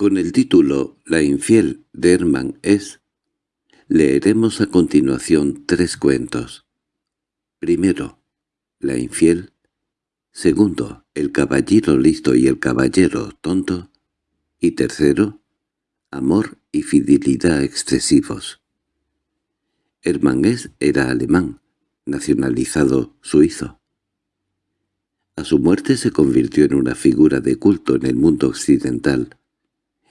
Con el título La infiel de Hermann S. leeremos a continuación tres cuentos. Primero, La infiel. Segundo, El caballero listo y el caballero tonto. Y tercero, Amor y fidelidad excesivos. Hermann S. era alemán, nacionalizado suizo. A su muerte se convirtió en una figura de culto en el mundo occidental,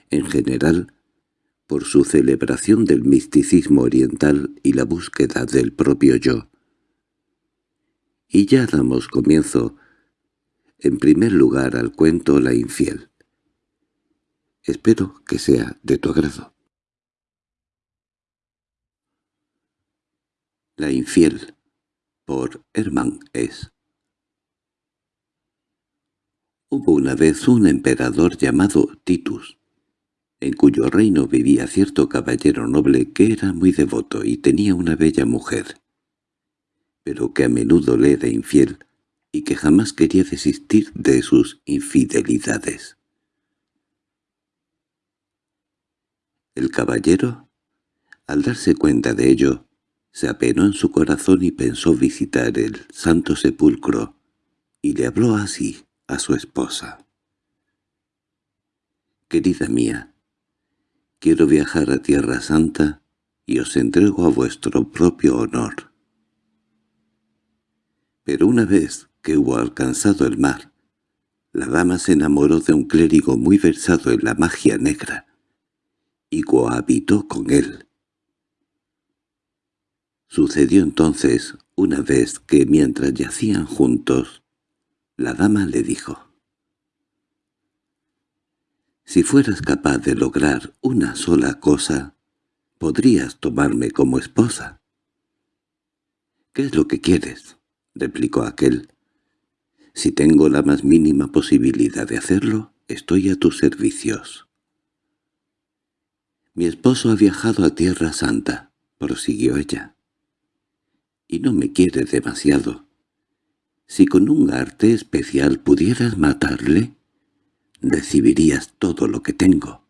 en general, por su celebración del misticismo oriental y la búsqueda del propio yo. Y ya damos comienzo, en primer lugar, al cuento La infiel. Espero que sea de tu agrado. La infiel, por Hermann S. Hubo una vez un emperador llamado Titus, en cuyo reino vivía cierto caballero noble que era muy devoto y tenía una bella mujer, pero que a menudo le era infiel y que jamás quería desistir de sus infidelidades. El caballero, al darse cuenta de ello, se apenó en su corazón y pensó visitar el santo sepulcro, y le habló así a su esposa. «Querida mía, Quiero viajar a Tierra Santa y os entrego a vuestro propio honor. Pero una vez que hubo alcanzado el mar, la dama se enamoró de un clérigo muy versado en la magia negra, y cohabitó con él. Sucedió entonces una vez que mientras yacían juntos, la dama le dijo, si fueras capaz de lograr una sola cosa, podrías tomarme como esposa. —¿Qué es lo que quieres? —replicó aquel. —Si tengo la más mínima posibilidad de hacerlo, estoy a tus servicios. —Mi esposo ha viajado a Tierra Santa —prosiguió ella—, y no me quiere demasiado. Si con un arte especial pudieras matarle, recibirías todo lo que tengo.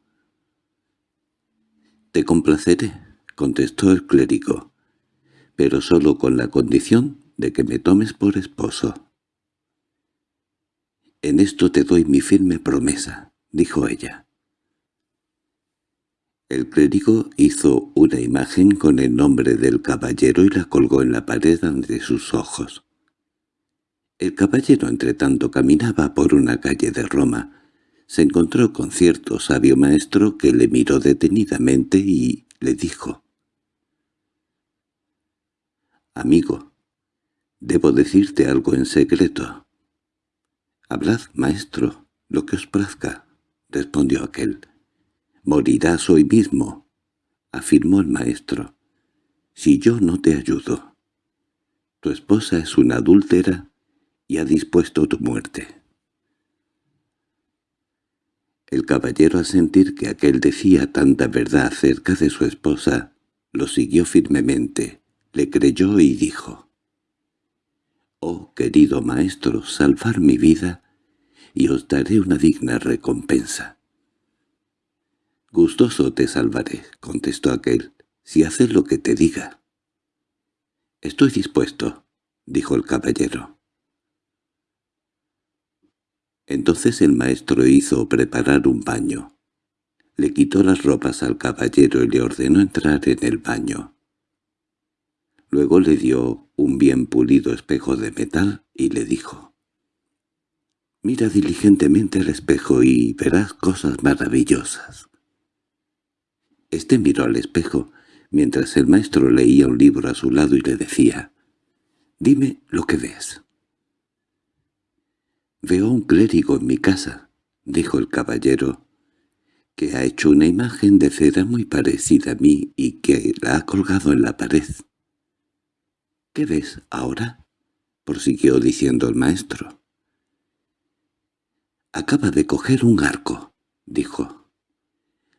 —Te complaceré —contestó el clérigo—, pero solo con la condición de que me tomes por esposo. —En esto te doy mi firme promesa —dijo ella. El clérigo hizo una imagen con el nombre del caballero y la colgó en la pared ante sus ojos. El caballero entretanto caminaba por una calle de Roma, se encontró con cierto sabio maestro que le miró detenidamente y le dijo «Amigo, debo decirte algo en secreto». «Hablad, maestro, lo que os plazca», respondió aquel. «Morirás hoy mismo», afirmó el maestro, «si yo no te ayudo. Tu esposa es una adúltera y ha dispuesto tu muerte». El caballero, al sentir que aquel decía tanta verdad acerca de su esposa, lo siguió firmemente, le creyó y dijo, «Oh, querido maestro, salvar mi vida, y os daré una digna recompensa». «Gustoso te salvaré», contestó aquel, «si haces lo que te diga». «Estoy dispuesto», dijo el caballero. Entonces el maestro hizo preparar un baño. Le quitó las ropas al caballero y le ordenó entrar en el baño. Luego le dio un bien pulido espejo de metal y le dijo, «Mira diligentemente al espejo y verás cosas maravillosas». Este miró al espejo, mientras el maestro leía un libro a su lado y le decía, «Dime lo que ves». «Veo un clérigo en mi casa», dijo el caballero, «que ha hecho una imagen de cera muy parecida a mí y que la ha colgado en la pared». «¿Qué ves ahora?» prosiguió diciendo el maestro. «Acaba de coger un arco», dijo.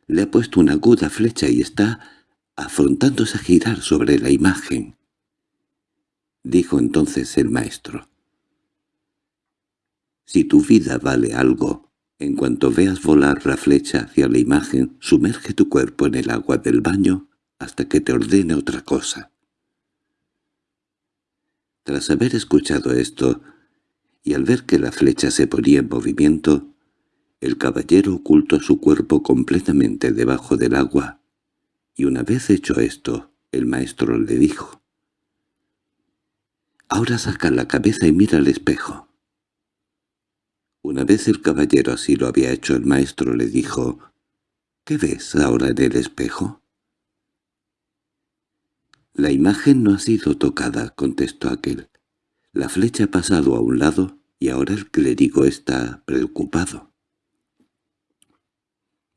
«Le ha puesto una aguda flecha y está afrontándose a girar sobre la imagen». Dijo entonces el maestro. Si tu vida vale algo, En cuanto veas volar la flecha hacia la imagen, sumerge tu cuerpo en el agua del baño hasta que te ordene otra cosa. Tras haber escuchado esto, y al ver que la flecha se ponía en movimiento, el caballero ocultó su cuerpo completamente debajo del agua, y una vez hecho esto, el maestro le dijo, «Ahora saca la cabeza y mira al espejo». Una vez el caballero así lo había hecho, el maestro le dijo, «¿Qué ves ahora en el espejo?» «La imagen no ha sido tocada», contestó aquel. «La flecha ha pasado a un lado y ahora el clérigo está preocupado».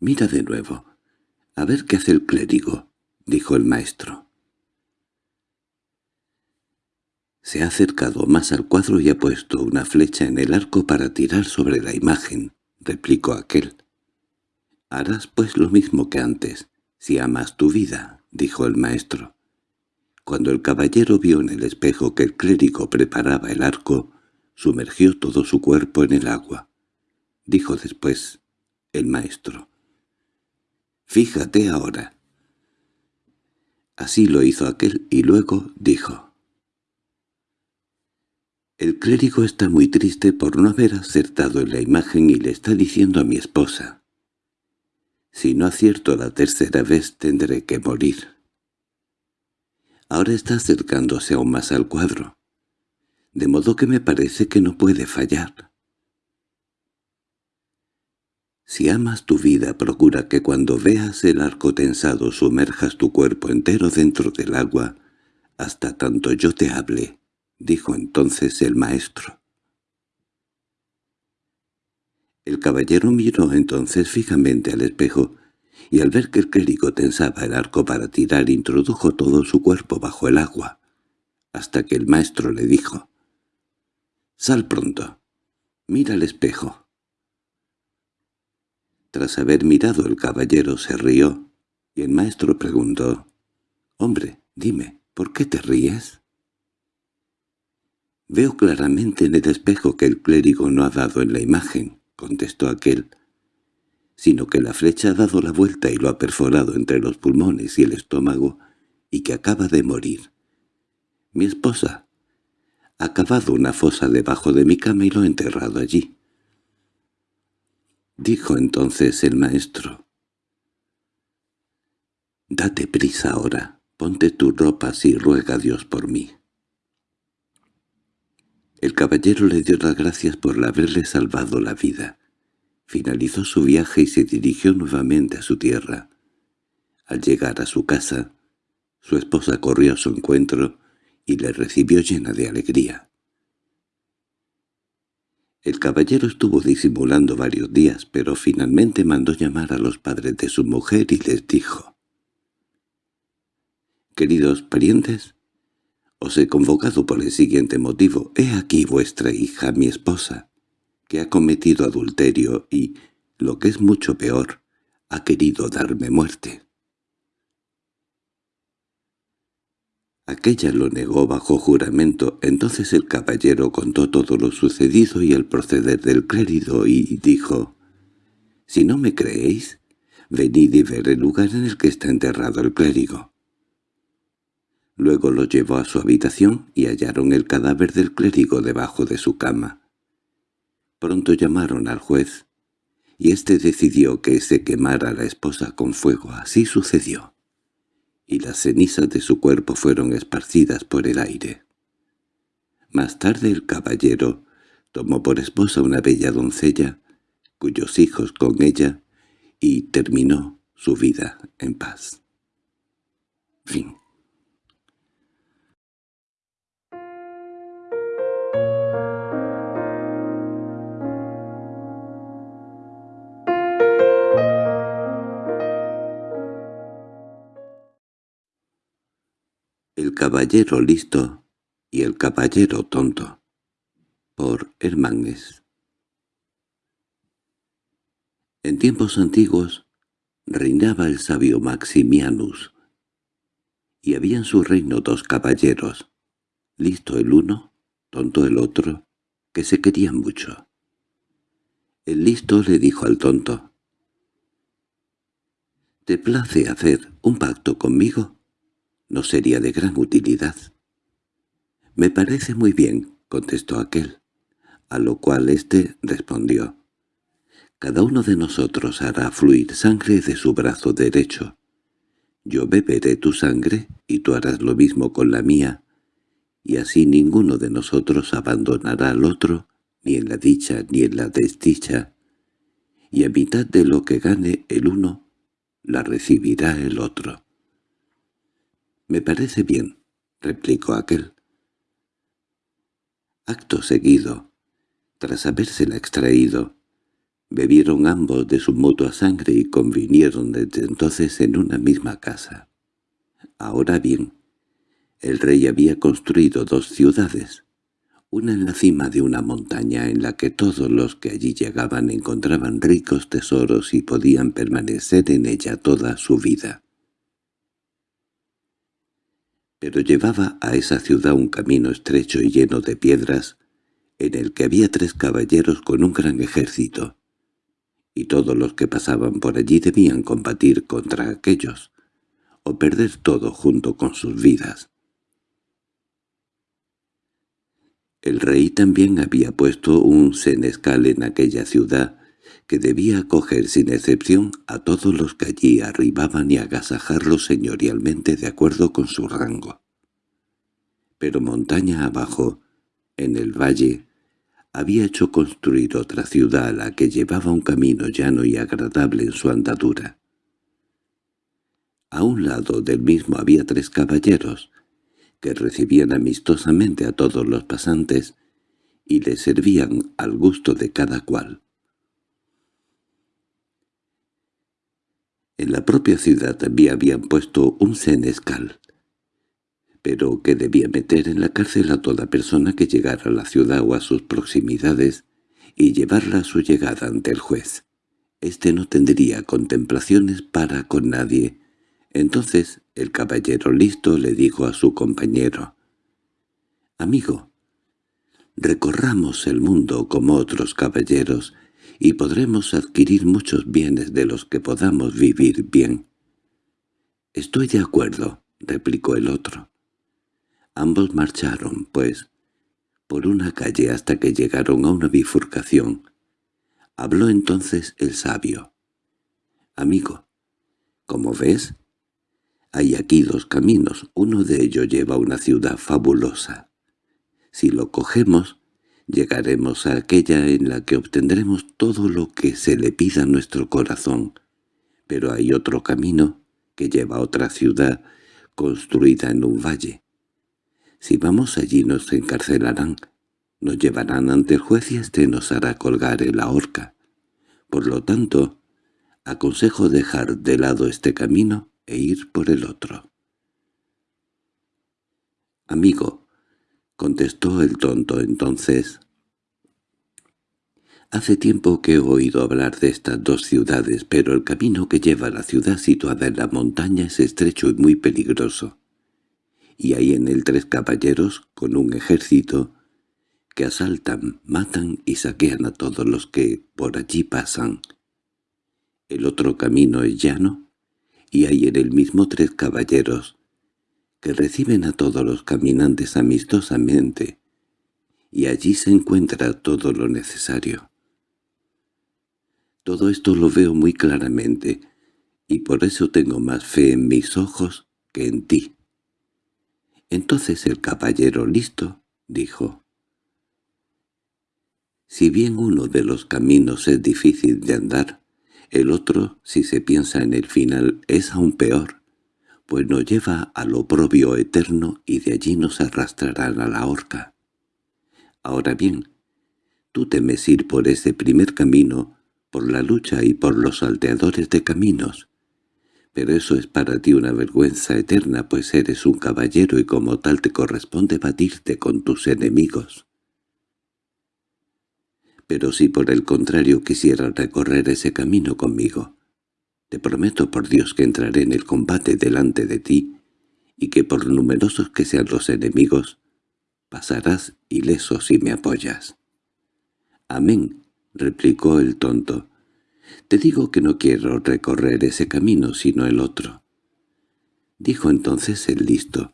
«Mira de nuevo. A ver qué hace el clérigo», dijo el maestro. Se ha acercado más al cuadro y ha puesto una flecha en el arco para tirar sobre la imagen, replicó aquel. «Harás pues lo mismo que antes, si amas tu vida», dijo el maestro. Cuando el caballero vio en el espejo que el clérigo preparaba el arco, sumergió todo su cuerpo en el agua. Dijo después el maestro. Fíjate ahora. Así lo hizo aquel y luego dijo. El clérigo está muy triste por no haber acertado en la imagen y le está diciendo a mi esposa. Si no acierto la tercera vez tendré que morir. Ahora está acercándose aún más al cuadro, de modo que me parece que no puede fallar. Si amas tu vida, procura que cuando veas el arco tensado sumerjas tu cuerpo entero dentro del agua, hasta tanto yo te hable, dijo entonces el maestro. El caballero miró entonces fijamente al espejo, y al ver que el clérigo tensaba el arco para tirar introdujo todo su cuerpo bajo el agua, hasta que el maestro le dijo, «Sal pronto, mira al espejo». Tras haber mirado el caballero se rió, y el maestro preguntó, «Hombre, dime, ¿por qué te ríes?» «Veo claramente en el espejo que el clérigo no ha dado en la imagen», contestó aquel, «sino que la flecha ha dado la vuelta y lo ha perforado entre los pulmones y el estómago, y que acaba de morir. Mi esposa ha cavado una fosa debajo de mi cama y lo ha enterrado allí. Dijo entonces el maestro. «Date prisa ahora, ponte tus ropas y ruega a Dios por mí». El caballero le dio las gracias por haberle salvado la vida. Finalizó su viaje y se dirigió nuevamente a su tierra. Al llegar a su casa, su esposa corrió a su encuentro y le recibió llena de alegría. El caballero estuvo disimulando varios días, pero finalmente mandó llamar a los padres de su mujer y les dijo «Queridos parientes, os he convocado por el siguiente motivo. He aquí vuestra hija, mi esposa, que ha cometido adulterio y, lo que es mucho peor, ha querido darme muerte». Aquella lo negó bajo juramento, entonces el caballero contó todo lo sucedido y el proceder del clérigo y dijo, «Si no me creéis, venid y ver el lugar en el que está enterrado el clérigo». Luego lo llevó a su habitación y hallaron el cadáver del clérigo debajo de su cama. Pronto llamaron al juez, y éste decidió que se quemara la esposa con fuego. Así sucedió y las cenizas de su cuerpo fueron esparcidas por el aire. Más tarde el caballero tomó por esposa una bella doncella, cuyos hijos con ella, y terminó su vida en paz. Fin caballero listo y el caballero tonto por Hermanes En tiempos antiguos reinaba el sabio Maximianus, y había en su reino dos caballeros, listo el uno, tonto el otro, que se querían mucho. El listo le dijo al tonto. ¿Te place hacer un pacto conmigo? No sería de gran utilidad. —Me parece muy bien —contestó aquel, a lo cual éste respondió. Cada uno de nosotros hará fluir sangre de su brazo derecho. Yo beberé tu sangre y tú harás lo mismo con la mía, y así ninguno de nosotros abandonará al otro, ni en la dicha ni en la desdicha, y a mitad de lo que gane el uno, la recibirá el otro. —Me parece bien —replicó aquel. Acto seguido, tras habérsela extraído, bebieron ambos de su mutua sangre y convinieron desde entonces en una misma casa. Ahora bien, el rey había construido dos ciudades, una en la cima de una montaña en la que todos los que allí llegaban encontraban ricos tesoros y podían permanecer en ella toda su vida. Pero llevaba a esa ciudad un camino estrecho y lleno de piedras, en el que había tres caballeros con un gran ejército, y todos los que pasaban por allí debían combatir contra aquellos, o perder todo junto con sus vidas. El rey también había puesto un senescal en aquella ciudad, que debía acoger sin excepción a todos los que allí arribaban y agasajarlos señorialmente de acuerdo con su rango. Pero montaña abajo, en el valle, había hecho construir otra ciudad a la que llevaba un camino llano y agradable en su andadura. A un lado del mismo había tres caballeros, que recibían amistosamente a todos los pasantes y les servían al gusto de cada cual. En la propia ciudad también habían puesto un senescal, pero que debía meter en la cárcel a toda persona que llegara a la ciudad o a sus proximidades y llevarla a su llegada ante el juez. Este no tendría contemplaciones para con nadie. Entonces el caballero listo le dijo a su compañero, «Amigo, recorramos el mundo como otros caballeros y podremos adquirir muchos bienes de los que podamos vivir bien. —Estoy de acuerdo —replicó el otro. Ambos marcharon, pues, por una calle hasta que llegaron a una bifurcación. Habló entonces el sabio. —Amigo, como ves, hay aquí dos caminos, uno de ellos lleva a una ciudad fabulosa. Si lo cogemos, llegaremos a aquella en la que obtendremos todo lo que se le pida a nuestro corazón. Pero hay otro camino que lleva a otra ciudad construida en un valle. Si vamos allí nos encarcelarán, nos llevarán ante el juez y éste nos hará colgar en la horca. Por lo tanto, aconsejo dejar de lado este camino e ir por el otro. Amigo, —contestó el tonto entonces. Hace tiempo que he oído hablar de estas dos ciudades, pero el camino que lleva a la ciudad situada en la montaña es estrecho y muy peligroso. Y hay en él tres caballeros con un ejército que asaltan, matan y saquean a todos los que por allí pasan. El otro camino es llano, y hay en el mismo tres caballeros que reciben a todos los caminantes amistosamente, y allí se encuentra todo lo necesario. Todo esto lo veo muy claramente, y por eso tengo más fe en mis ojos que en ti. Entonces el caballero listo dijo, «Si bien uno de los caminos es difícil de andar, el otro, si se piensa en el final, es aún peor, pues nos lleva al oprobio eterno y de allí nos arrastrarán a la horca. Ahora bien, tú temes ir por ese primer camino, por la lucha y por los salteadores de caminos, pero eso es para ti una vergüenza eterna, pues eres un caballero y como tal te corresponde batirte con tus enemigos. Pero si por el contrario quisieras recorrer ese camino conmigo, te prometo por Dios que entraré en el combate delante de ti, y que por numerosos que sean los enemigos, pasarás ileso si me apoyas. Amén, —replicó el tonto—. Te digo que no quiero recorrer ese camino sino el otro. Dijo entonces el listo.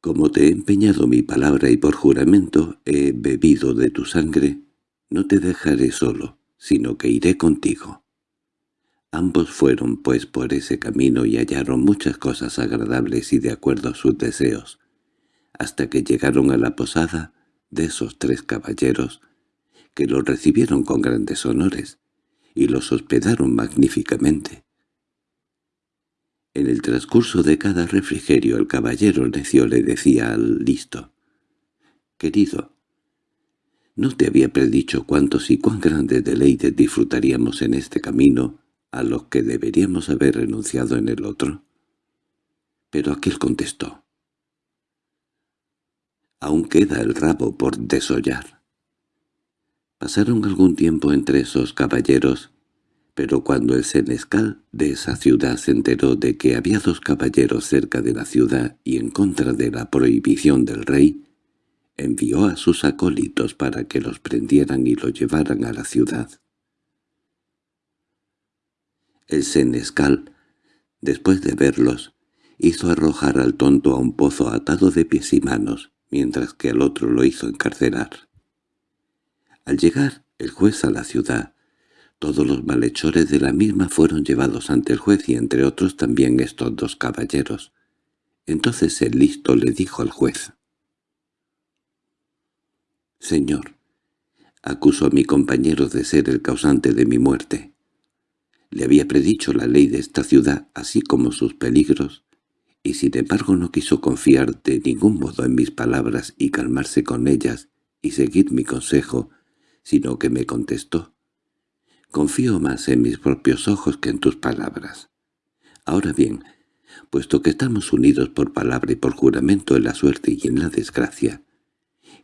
Como te he empeñado mi palabra y por juramento he bebido de tu sangre, no te dejaré solo, sino que iré contigo. Ambos fueron pues por ese camino y hallaron muchas cosas agradables y de acuerdo a sus deseos, hasta que llegaron a la posada de esos tres caballeros, que los recibieron con grandes honores, y los hospedaron magníficamente. En el transcurso de cada refrigerio el caballero necio le decía al listo, «Querido, ¿no te había predicho cuántos y cuán grandes deleites disfrutaríamos en este camino a los que deberíamos haber renunciado en el otro?» Pero aquel contestó, «Aún queda el rabo por desollar». Pasaron algún tiempo entre esos caballeros, pero cuando el senescal de esa ciudad se enteró de que había dos caballeros cerca de la ciudad y en contra de la prohibición del rey, envió a sus acólitos para que los prendieran y los llevaran a la ciudad. El senescal, después de verlos, hizo arrojar al tonto a un pozo atado de pies y manos, mientras que al otro lo hizo encarcelar. Al llegar el juez a la ciudad, todos los malhechores de la misma fueron llevados ante el juez y entre otros también estos dos caballeros. Entonces el listo le dijo al juez. «Señor, acuso a mi compañero de ser el causante de mi muerte. Le había predicho la ley de esta ciudad, así como sus peligros, y sin embargo no quiso confiar de ningún modo en mis palabras y calmarse con ellas y seguir mi consejo, sino que me contestó. Confío más en mis propios ojos que en tus palabras. Ahora bien, puesto que estamos unidos por palabra y por juramento en la suerte y en la desgracia,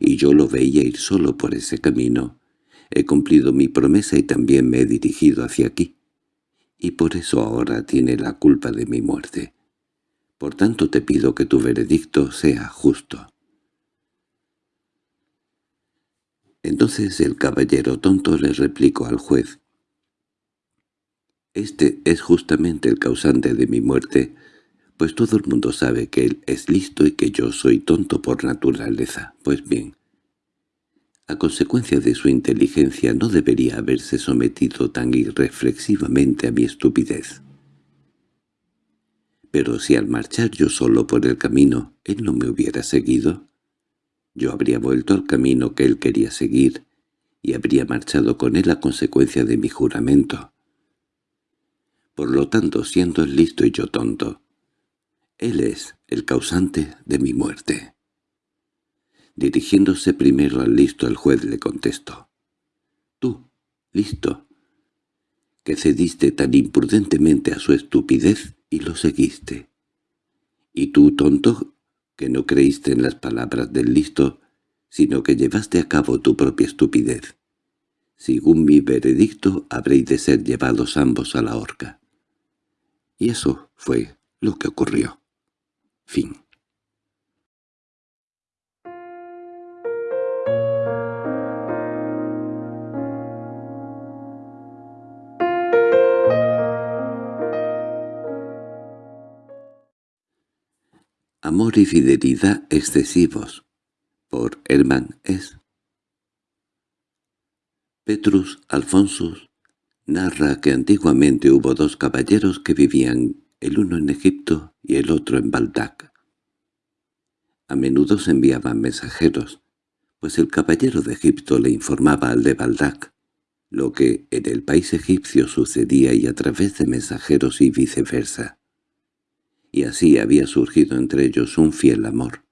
y yo lo veía ir solo por ese camino, he cumplido mi promesa y también me he dirigido hacia aquí, y por eso ahora tiene la culpa de mi muerte. Por tanto te pido que tu veredicto sea justo. Entonces el caballero tonto le replicó al juez. «Este es justamente el causante de mi muerte, pues todo el mundo sabe que él es listo y que yo soy tonto por naturaleza. Pues bien, consecuencia de su inteligencia no debería haberse sometido tan irreflexivamente a mi estupidez. Pero si al marchar yo solo por el camino él no me hubiera seguido, yo habría vuelto al camino que él quería seguir y habría marchado con él a consecuencia de mi juramento. Por lo tanto, siendo él listo y yo tonto, él es el causante de mi muerte. Dirigiéndose primero al listo, el juez le contestó. «Tú, listo, que cediste tan imprudentemente a su estupidez y lo seguiste. Y tú, tonto, que no creíste en las palabras del listo, sino que llevaste a cabo tu propia estupidez. Según mi veredicto, habréis de ser llevados ambos a la horca. Y eso fue lo que ocurrió. Fin. Amor y fidelidad excesivos, por Hermann S. Petrus Alfonsus narra que antiguamente hubo dos caballeros que vivían, el uno en Egipto y el otro en Baldac. A menudo se enviaban mensajeros, pues el caballero de Egipto le informaba al de Baldac lo que en el país egipcio sucedía y a través de mensajeros y viceversa y así había surgido entre ellos un fiel amor,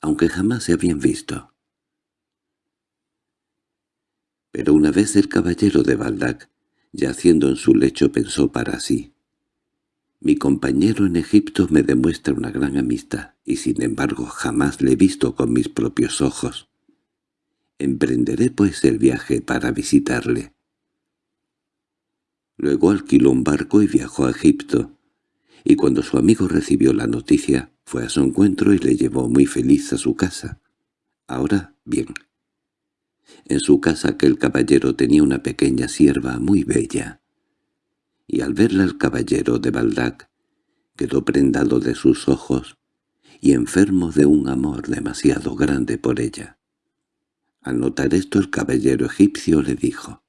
aunque jamás se habían visto. Pero una vez el caballero de Baldac, yaciendo en su lecho, pensó para sí, «Mi compañero en Egipto me demuestra una gran amistad, y sin embargo jamás le he visto con mis propios ojos. Emprenderé pues el viaje para visitarle». Luego alquiló un barco y viajó a Egipto, y cuando su amigo recibió la noticia, fue a su encuentro y le llevó muy feliz a su casa. Ahora, bien. En su casa aquel caballero tenía una pequeña sierva muy bella. Y al verla el caballero de Baldac quedó prendado de sus ojos y enfermo de un amor demasiado grande por ella. Al notar esto el caballero egipcio le dijo,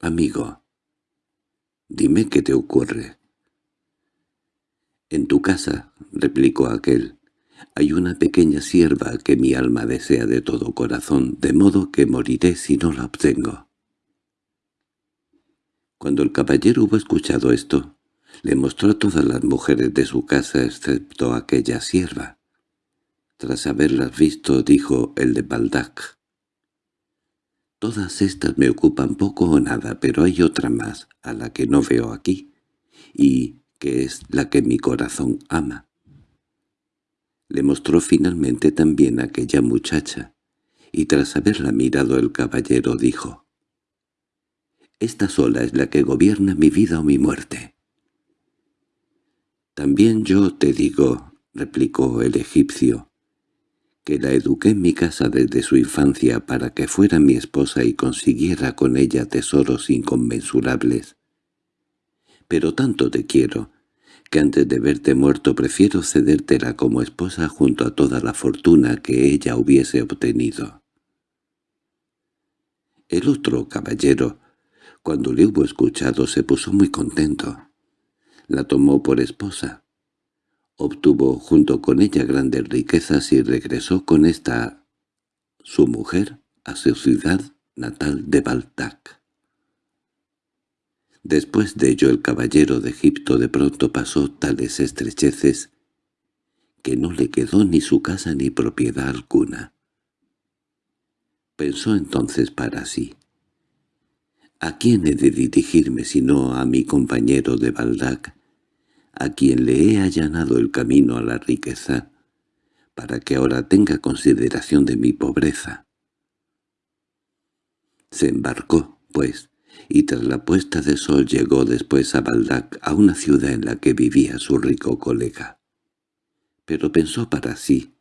«Amigo, dime qué te ocurre». «En tu casa», replicó aquel, «hay una pequeña sierva que mi alma desea de todo corazón, de modo que moriré si no la obtengo». Cuando el caballero hubo escuchado esto, le mostró a todas las mujeres de su casa excepto aquella sierva. Tras haberlas visto, dijo el de Baldac. Todas estas me ocupan poco o nada, pero hay otra más, a la que no veo aquí, y que es la que mi corazón ama. Le mostró finalmente también aquella muchacha, y tras haberla mirado el caballero dijo, «Esta sola es la que gobierna mi vida o mi muerte». «También yo te digo», replicó el egipcio, «que la eduqué en mi casa desde su infancia para que fuera mi esposa y consiguiera con ella tesoros inconmensurables. Pero tanto te quiero, que antes de verte muerto prefiero cedértela como esposa junto a toda la fortuna que ella hubiese obtenido». El otro caballero, cuando le hubo escuchado, se puso muy contento. La tomó por esposa. Obtuvo junto con ella grandes riquezas y regresó con esta su mujer a su ciudad natal de Baltac. Después de ello el caballero de Egipto de pronto pasó tales estrecheces que no le quedó ni su casa ni propiedad alguna. Pensó entonces para sí. ¿A quién he de dirigirme sino a mi compañero de Baldac, a quien le he allanado el camino a la riqueza, para que ahora tenga consideración de mi pobreza. Se embarcó, pues, y tras la puesta de sol llegó después a Baldac, a una ciudad en la que vivía su rico colega. Pero pensó para sí,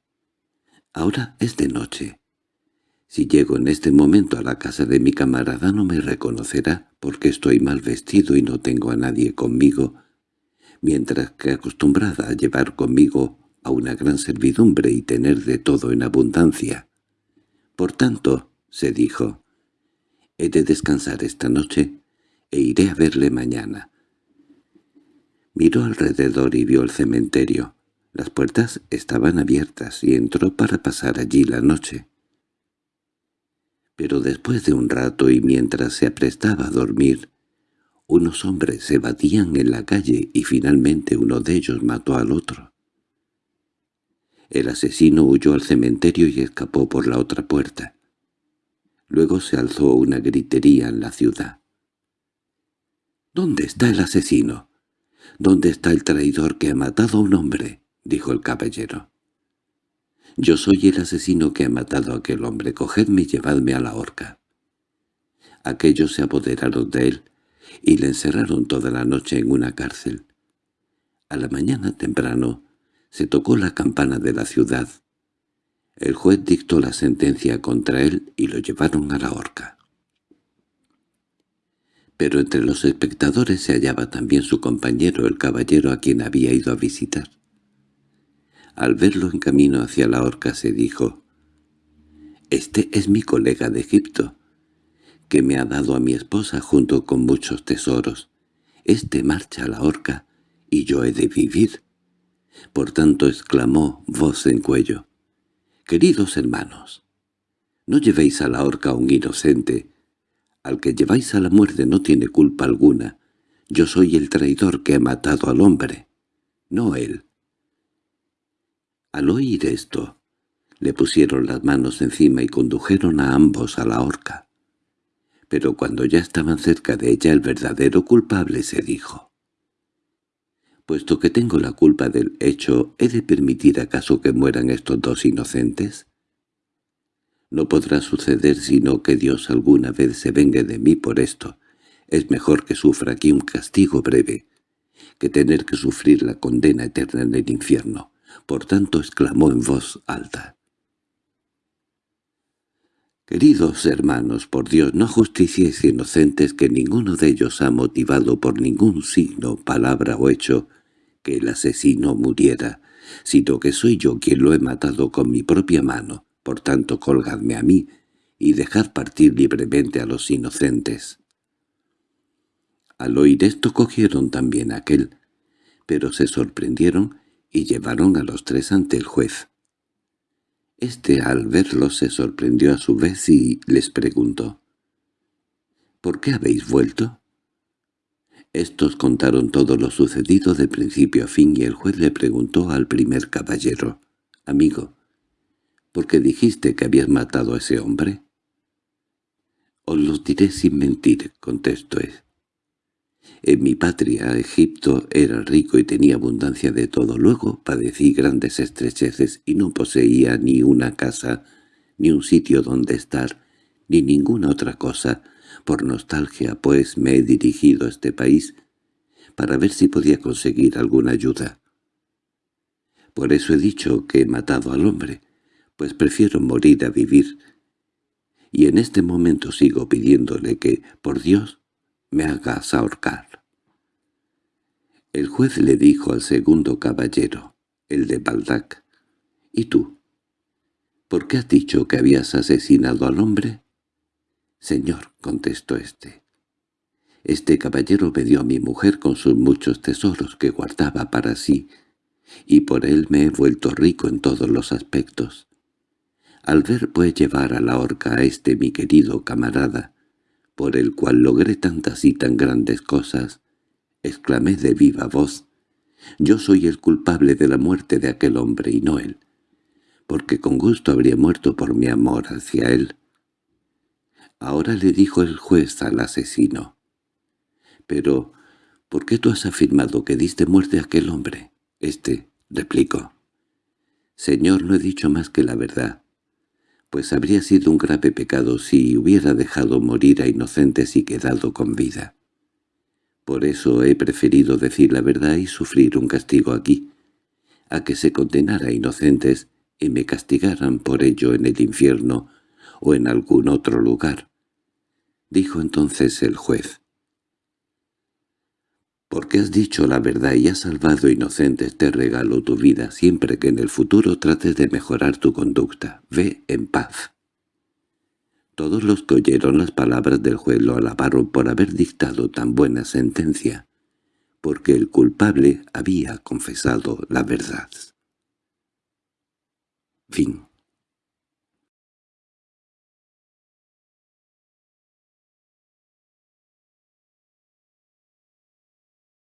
«Ahora es de noche. Si llego en este momento a la casa de mi camarada no me reconocerá, porque estoy mal vestido y no tengo a nadie conmigo, mientras que acostumbrada a llevar conmigo a una gran servidumbre y tener de todo en abundancia. Por tanto, se dijo, he de descansar esta noche e iré a verle mañana. Miró alrededor y vio el cementerio. Las puertas estaban abiertas y entró para pasar allí la noche. Pero después de un rato y mientras se aprestaba a dormir, unos hombres se batían en la calle y finalmente uno de ellos mató al otro. El asesino huyó al cementerio y escapó por la otra puerta. Luego se alzó una gritería en la ciudad. —¿Dónde está el asesino? ¿Dónde está el traidor que ha matado a un hombre? —dijo el caballero. —Yo soy el asesino que ha matado a aquel hombre. Cogedme y llevadme a la horca. Aquellos se apoderaron de él, y le encerraron toda la noche en una cárcel. A la mañana temprano se tocó la campana de la ciudad. El juez dictó la sentencia contra él y lo llevaron a la horca. Pero entre los espectadores se hallaba también su compañero, el caballero a quien había ido a visitar. Al verlo en camino hacia la horca se dijo, «Este es mi colega de Egipto que me ha dado a mi esposa junto con muchos tesoros. Este marcha a la horca, y yo he de vivir. Por tanto exclamó voz en cuello. «Queridos hermanos, no llevéis a la horca a un inocente. Al que lleváis a la muerte no tiene culpa alguna. Yo soy el traidor que ha matado al hombre, no él». Al oír esto, le pusieron las manos encima y condujeron a ambos a la horca pero cuando ya estaban cerca de ella el verdadero culpable se dijo. «Puesto que tengo la culpa del hecho, ¿he de permitir acaso que mueran estos dos inocentes?» No podrá suceder sino que Dios alguna vez se vengue de mí por esto. Es mejor que sufra aquí un castigo breve, que tener que sufrir la condena eterna en el infierno. Por tanto exclamó en voz alta. Queridos hermanos, por Dios, no justiciéis inocentes que ninguno de ellos ha motivado por ningún signo, palabra o hecho que el asesino muriera, sino que soy yo quien lo he matado con mi propia mano. Por tanto, colgadme a mí y dejad partir libremente a los inocentes. Al oír esto cogieron también a aquel, pero se sorprendieron y llevaron a los tres ante el juez. Este al verlos se sorprendió a su vez y les preguntó, «¿Por qué habéis vuelto?» Estos contaron todo lo sucedido de principio a fin y el juez le preguntó al primer caballero, «Amigo, ¿por qué dijiste que habías matado a ese hombre?» «Os lo diré sin mentir», contestó él. En mi patria, Egipto, era rico y tenía abundancia de todo. Luego padecí grandes estrecheces y no poseía ni una casa, ni un sitio donde estar, ni ninguna otra cosa. Por nostalgia, pues, me he dirigido a este país para ver si podía conseguir alguna ayuda. Por eso he dicho que he matado al hombre, pues prefiero morir a vivir. Y en este momento sigo pidiéndole que, por Dios, me hagas ahorcar. El juez le dijo al segundo caballero, el de Baldac, «¿Y tú? ¿Por qué has dicho que habías asesinado al hombre?» «Señor», contestó éste, «este caballero me dio a mi mujer con sus muchos tesoros que guardaba para sí, y por él me he vuelto rico en todos los aspectos. Al ver pues llevar a la horca a este mi querido camarada, por el cual logré tantas y tan grandes cosas, exclamé de viva voz, «Yo soy el culpable de la muerte de aquel hombre y no él, porque con gusto habría muerto por mi amor hacia él». Ahora le dijo el juez al asesino, «Pero, ¿por qué tú has afirmado que diste muerte a aquel hombre?» Este replicó, «Señor, no he dicho más que la verdad pues habría sido un grave pecado si hubiera dejado morir a inocentes y quedado con vida. Por eso he preferido decir la verdad y sufrir un castigo aquí, a que se condenara a inocentes y me castigaran por ello en el infierno o en algún otro lugar. Dijo entonces el juez porque has dicho la verdad y has salvado inocentes te regalo tu vida siempre que en el futuro trates de mejorar tu conducta. Ve en paz. Todos los que oyeron las palabras del juez lo alabaron por haber dictado tan buena sentencia, porque el culpable había confesado la verdad. Fin